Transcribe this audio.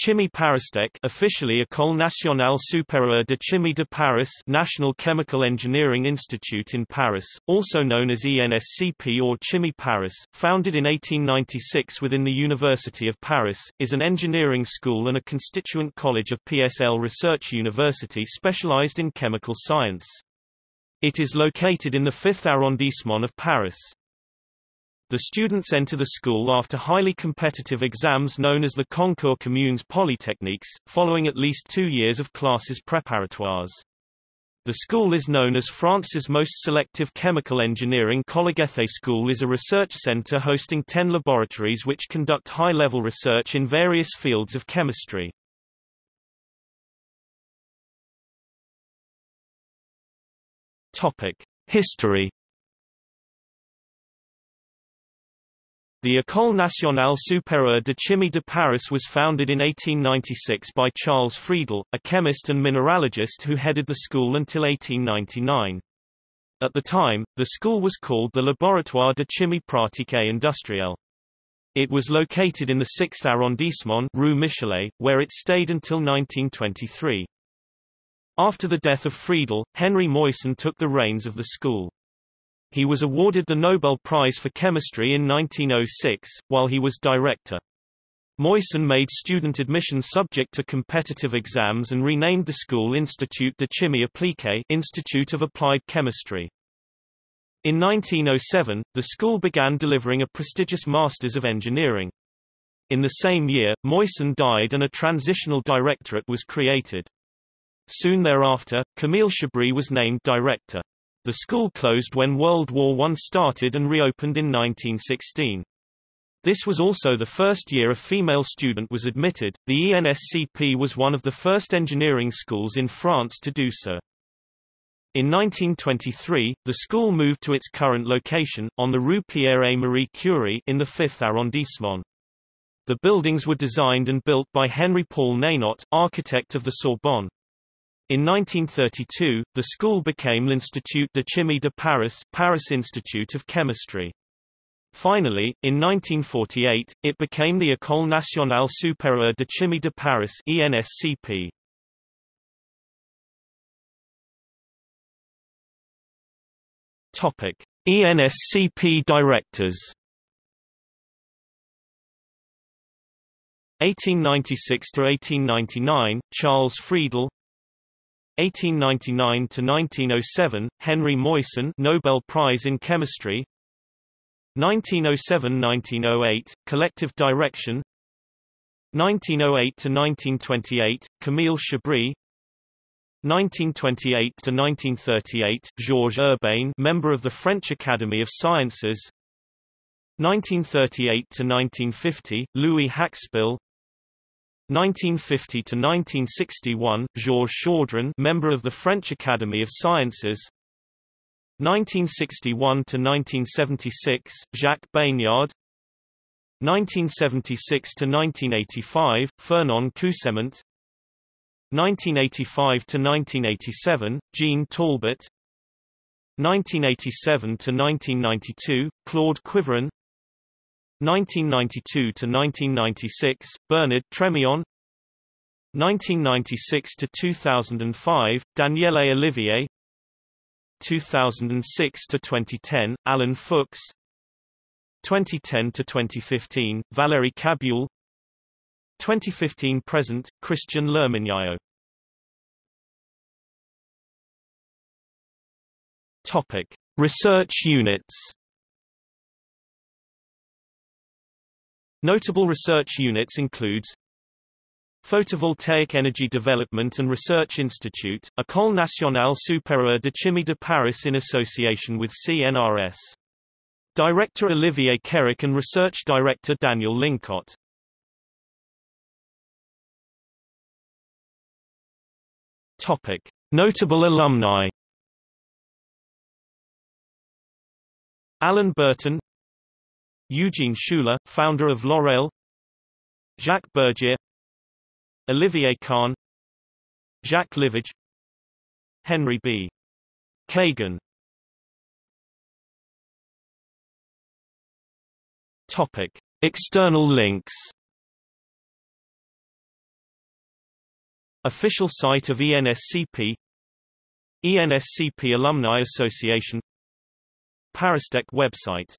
Chimie Paristech officially École Nationale Supérieure de Chimie de Paris National Chemical Engineering Institute in Paris, also known as ENSCP or Chimie Paris, founded in 1896 within the University of Paris, is an engineering school and a constituent college of PSL Research University specialized in chemical science. It is located in the 5th arrondissement of Paris. The students enter the school after highly competitive exams known as the Concours Communes Polytechniques, following at least two years of classes préparatoires. The school is known as France's most selective chemical engineering college. Collegethe School is a research center hosting 10 laboratories which conduct high-level research in various fields of chemistry. History The École nationale supérieure de chimie de Paris was founded in 1896 by Charles Friedel, a chemist and mineralogist who headed the school until 1899. At the time, the school was called the Laboratoire de chimie pratique industrielle. It was located in the 6th arrondissement Rue Michelet, where it stayed until 1923. After the death of Friedel, Henri Moissan took the reins of the school. He was awarded the Nobel Prize for Chemistry in 1906, while he was director. Moissan made student admission subject to competitive exams and renamed the school Institut de Chimie Appliquée Institute of Applied Chemistry. In 1907, the school began delivering a prestigious Masters of Engineering. In the same year, Moissan died and a transitional directorate was created. Soon thereafter, Camille Chabrié was named director. The school closed when World War I started and reopened in 1916. This was also the first year a female student was admitted. The ENSCP was one of the first engineering schools in France to do so. In 1923, the school moved to its current location, on the Rue Pierre-Marie Curie in the 5th arrondissement. The buildings were designed and built by Henri Paul Nénot, architect of the Sorbonne. In 1932, the school became l'Institut de Chimie de Paris Paris Institute of Chemistry. Finally, in 1948, it became the École nationale supérieure de chimie de Paris ENSCP. Topic: ENSCP directors 1896 to 1899 Charles Friedel 1899 to 1907 Henri Moissan Nobel Prize in Chemistry. 1907-1908 Collective Direction. 1908 to 1928 Camille Chabrié 1928 to 1938 Georges Urbain member of the French Academy of Sciences. 1938 to 1950 Louis Haxpil 1950 to 1961 Georges Chaudron, member of the French Academy of Sciences. 1961 to 1976 Jacques Bagnard. 1976 to 1985 Fernand Coussement. 1985 to 1987 Jean Talbot. 1987 to 1992 Claude Quiviron 1992 to 1996 Bernard Trémillon. 1996 to 2005 Daniele Olivier. 2006 to 2010 Alain Fuchs. 2010 to 2015 Valérie Cabuil. 2015 present Christian Lerminiaux Topic Research units Notable research units includes Photovoltaic Energy Development and Research Institute, École Nationale Supérieure de Chimie de Paris in association with CNRS. Director Olivier Kerrec and Research Director Daniel Lincot. Topic. Notable alumni Alan Burton Eugene Schueller, founder of L'Oréal Jacques Bergier Olivier Kahn Jacques Livage Henri B. Kagan Topic. External links Official site of ENSCP ENSCP Alumni Association Paristech website